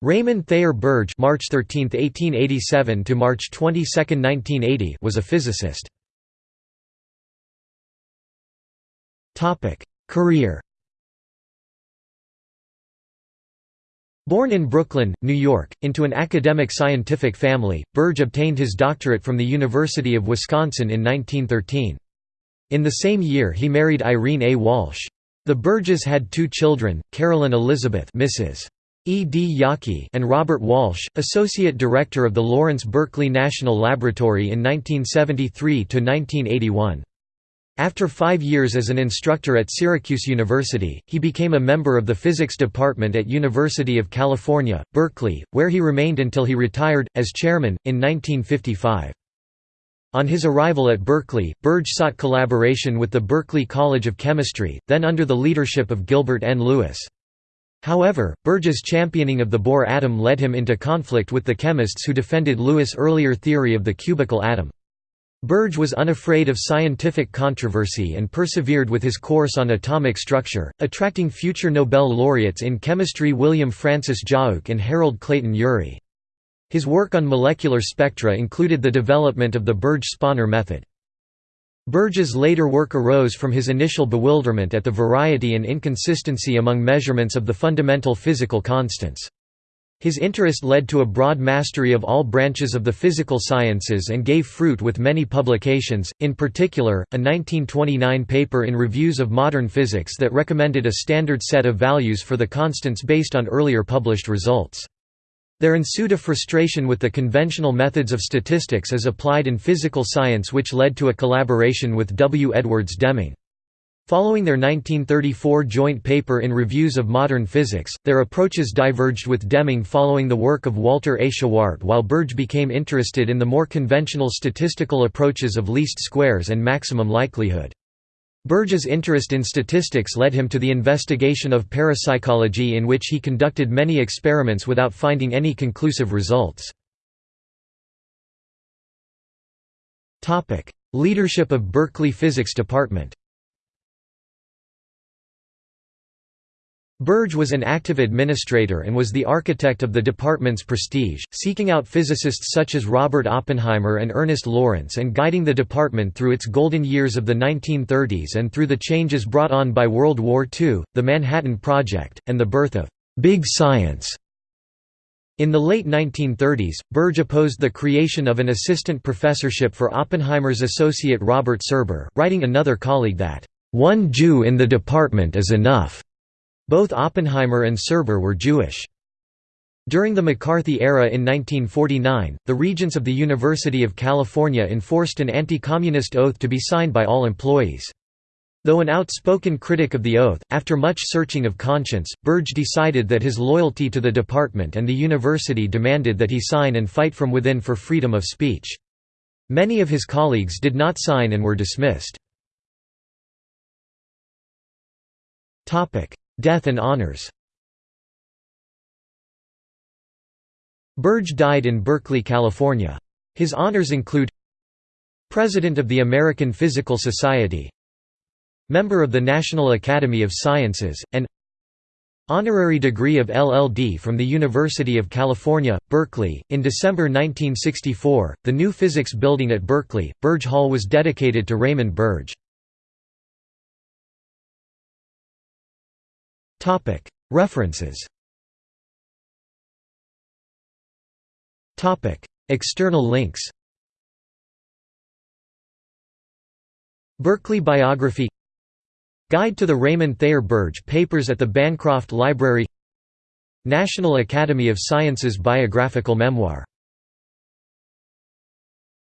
Raymond Thayer Birge March 13, 1887 to March 22, 1980 was a physicist. Topic: Career Born in Brooklyn, New York, into an academic scientific family, Birge obtained his doctorate from the University of Wisconsin in 1913. In the same year he married Irene A. Walsh. The Birges had two children, Carolyn Elizabeth Mrs. E. D. Yockey and Robert Walsh, Associate Director of the Lawrence Berkeley National Laboratory in 1973–1981. After five years as an instructor at Syracuse University, he became a member of the physics department at University of California, Berkeley, where he remained until he retired, as chairman, in 1955. On his arrival at Berkeley, Birge sought collaboration with the Berkeley College of Chemistry, then under the leadership of Gilbert N. Lewis. However, Birge's championing of the Bohr atom led him into conflict with the chemists who defended Lewis' earlier theory of the cubical atom. Birge was unafraid of scientific controversy and persevered with his course on atomic structure, attracting future Nobel laureates in chemistry William Francis Giauque and Harold Clayton Urey. His work on molecular spectra included the development of the Birge-Sponer method. Birge's later work arose from his initial bewilderment at the variety and inconsistency among measurements of the fundamental physical constants. His interest led to a broad mastery of all branches of the physical sciences and gave fruit with many publications, in particular, a 1929 paper in Reviews of Modern Physics that recommended a standard set of values for the constants based on earlier published results. There ensued a frustration with the conventional methods of statistics as applied in physical science which led to a collaboration with W. Edwards Deming. Following their 1934 joint paper in Reviews of Modern Physics, their approaches diverged with Deming following the work of Walter A. Shewhart while Birge became interested in the more conventional statistical approaches of least squares and maximum likelihood. Birge's interest in statistics led him to the investigation of parapsychology in which he conducted many experiments without finding any conclusive results. Leadership of Berkeley Physics Department Birge was an active administrator and was the architect of the department's prestige, seeking out physicists such as Robert Oppenheimer and Ernest Lawrence and guiding the department through its golden years of the 1930s and through the changes brought on by World War II, the Manhattan Project, and the birth of «big science». In the late 1930s, Birge opposed the creation of an assistant professorship for Oppenheimer's associate Robert Serber, writing another colleague that, "...one Jew in the department is enough." Both Oppenheimer and Serber were Jewish. During the McCarthy era in 1949, the regents of the University of California enforced an anti-communist oath to be signed by all employees. Though an outspoken critic of the oath, after much searching of conscience, Birge decided that his loyalty to the department and the university demanded that he sign and fight from within for freedom of speech. Many of his colleagues did not sign and were dismissed. Death and honors Birge died in Berkeley, California. His honors include President of the American Physical Society Member of the National Academy of Sciences, and Honorary degree of LLD from the University of California, Berkeley. In December 1964, the new physics building at Berkeley, Birge Hall was dedicated to Raymond Birge. References. External links. Berkeley biography. Guide to the Raymond Thayer Birge Papers at the Bancroft Library. National Academy of Sciences biographical memoir